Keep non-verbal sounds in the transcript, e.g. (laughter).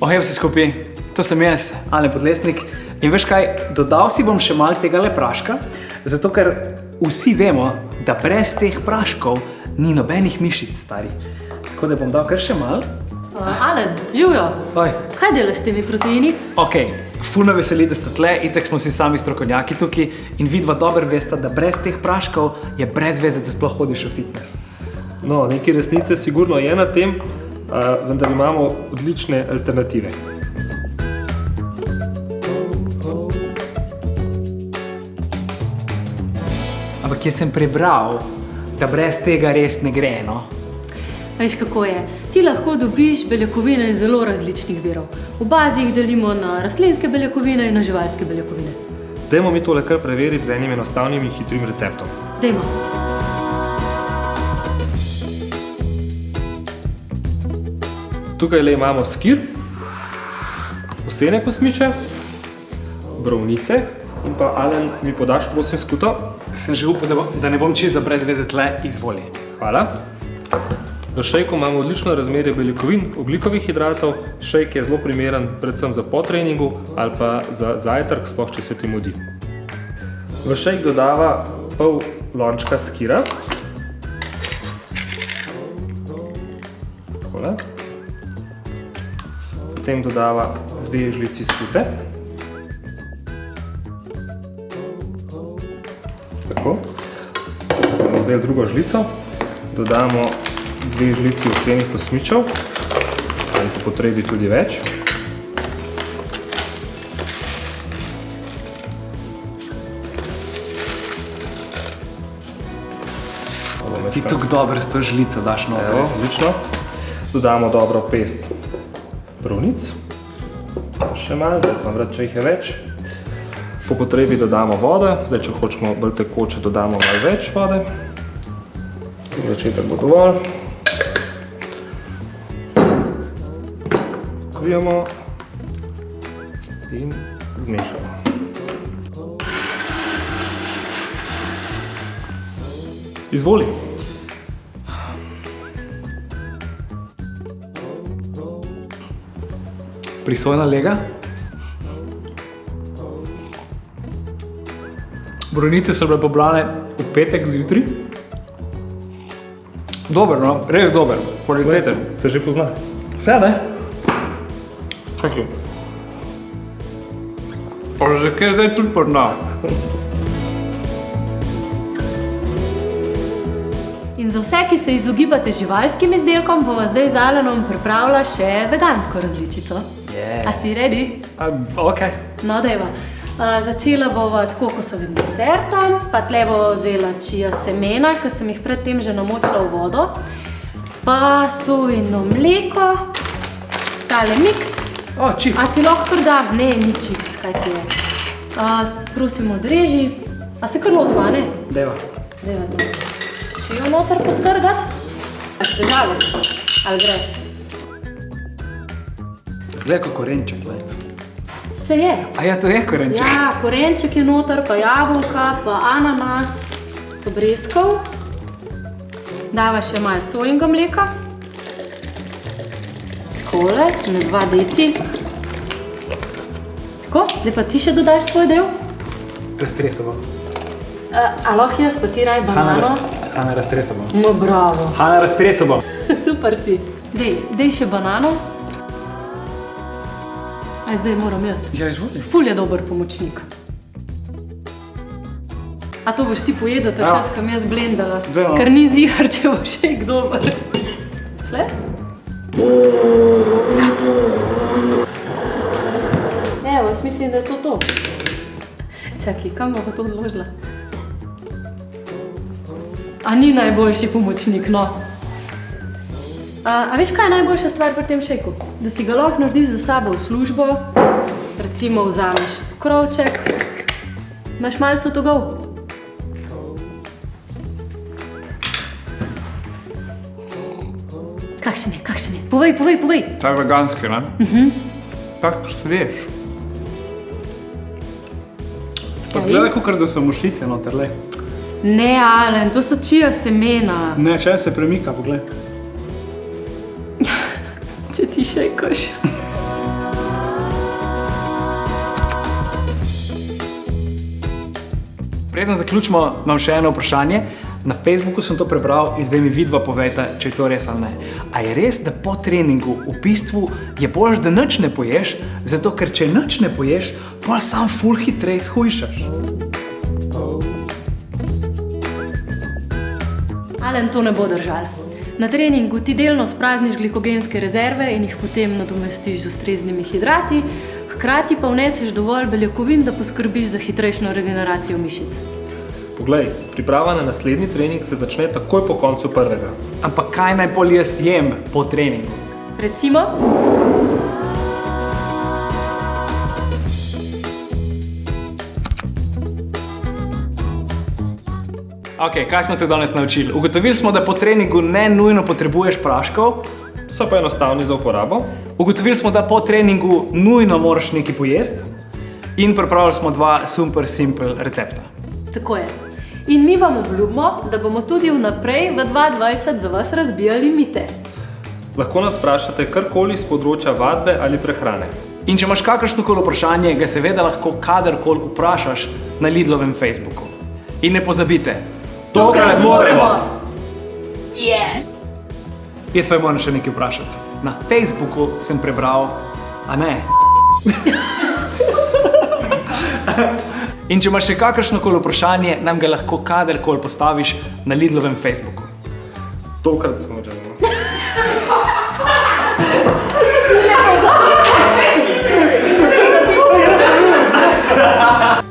Ohej vsi skupaj, to sem jaz, Ale Podlesnik. In veš kaj, dodal si bom še malo tega le praška, zato ker vsi vemo, da brez teh praškov ni nobenih mišic, stari. Tako da bom dal kar še malo. Uh, Alen, živijo. Oj, Kaj delaš s temi proteini? ok, fulno veseli, da ste tle, itek smo si sami strokovnjaki tukaj in vidva dobro veste, da brez teh praškov je brez veze, da sploh hodiš v fitness. No, nekaj resnice sigurno je na tem, vendar imamo odlične alternative. Ampak jaz sem prebral, da brez tega res ne gre, no. Veš kako je? Ti lahko dobiš beljakovine iz zelo različnih virov. V bazi jih delimo na rastlinske beljakovine in na živalske beljakovine. Dajmo mi tole kar preveriti z enim enostavnim in hitrim receptom. Dajmo. Tukaj le imamo skir, osene kosmiče, brovnice in pa Alen mi podaš prosim skuto. Sem že upal, da, bo, da ne bom čisto brez veze tle, izvoli. Hvala. V šejku imamo odlično razmerje beljakovin, oglikovih hidratov. Šejk je zelo primeren predvsem za potreningu ali pa za zajtrk, sploh če se ti mudi. V šejk dodava pol lončka skira. Potem dodava dve žlici skute. Tako. Vzeli drugo žlico, dodamo dve žlici osenih kosmičev, ali po potrebi tudi več. Ti tako dobro s to žlico daš Evo, noter. res. odlično. Dodamo dobro pest brovnic. Še malo, da znam vrat, če jih je več. Po potrebi dodamo vodo, zdaj če hočemo bolj tekoče, dodamo malo več vode. Za začetek bo dovolj. Kvijamo in zmešamo. Izvoli. Prisojna lega. Brojnice so bile pobrane v petek zjutraj. Dober, no, res dober, kvaliteten. Se že pozna. Vse, ne? Čakaj. Pa že kaj zdaj tudi pozna. In za vse, ki se izogibate živalskim izdelkom, bova zdaj z Alenom pripravila še vegansko različico. Je. A si redi? Ok. No, dajva. Uh, začela bova s kokosovim desertom, pa tle bova vzela čija semena, ki sem jih predtem že namočila v vodo, pa sojino mleko, tale miks. O, A čips. si lahko kar dam? Ne, ni čips, kaj ti je. Uh, prosim, odreži. A se kar lotva, ne? Deva. Dajva to. Čijo noter postrgati. A še težave? Ali gre? Zgleda kot korenček, le. Se je. A ja, to je korenček. Ja, korenček je noter, pa jabolka, pa ananas, pa breskov. Dava še malo sojinga mleka. Takole, na dva deci. Tako, zdaj pa ti še dodaš svoj del. Raztresovo. Uh, a lahko jaz pa ti raj banano? raz, Hanna raztresovo. No, bravo. Hanna raztresovo. (laughs) Super si. Dej, dej še banano. Aj zdaj moram jaz. Ja, izvoli. Ful je dober pomočnik. A to boš ti pojedel, ta Ja. čas, kam jaz blendala, Daj, no. ker ni zihar, če bo še dober. Tle? Evo, jaz mislim, da je to to. Čakaj, kam pa to odložila? A ni najboljši pomočnik, no. A, a veš, kaj je najboljša stvar pri tem šejku? Da si ga lahko narediš za sabo v službo, recimo vzameš krovček, imaš malce togov. Kakšen je, kakšen je? Povej, povej, povej. Ta je veganski, ne? Mhm. Tak svež. Pa Ja, zgleda, kot da so mušice noter, le. Ne, Alen, to so čija semena. Ne, če se premika, poglej dzisiaj, Kosia. Preden zaključimo, imam še eno vprašanje. Na Facebooku sem to prebral in zdaj mi vidva povejta, če je to res ali ne. A je res, da po treningu v bistvu je bolj, da nič ne poješ, zato ker če nič ne poješ, pol sam ful hitreje shujšaš. Alen to ne bo držal. Na treningu ti delno sprazniš glikogenske rezerve in jih potem nadomestiš z ustreznimi hidrati, hkrati pa vneseš dovolj beljakovin, da poskrbiš za hitrejšo regeneracijo mišic. Poglej, priprava na naslednji trening se začne takoj po koncu prvega. Ampak kaj naj bolj jaz jem po treningu? Recimo, Ok, kaj smo se danes naučili? Ugotovili smo, da po treningu ne nujno potrebuješ praškov. So pa enostavni za uporabo. Ugotovili smo, da po treningu nujno moraš nekaj pojesti. In pripravili smo dva super simple recepta. tako je. In mi vam obljubimo, da bomo tudi vnaprej v 2020 za vas razbijali mite. Lahko nas vprašate karkoli z področja vadbe ali prehrane. In če imaš kakršno koli vprašanje, ga seveda lahko kadarkoli vprašaš na Lidlovem Facebooku. In ne pozabite, Tokrat zmoremo! Jaz pa moram še nekaj vprašati. Na Facebooku sem prebral, a ne. In če imaš še kakršno koli vprašanje, nam ga lahko kadarkoli postaviš na Lidlovem Facebooku. Tokrat smo že. Lepo, (laughs) (laughs)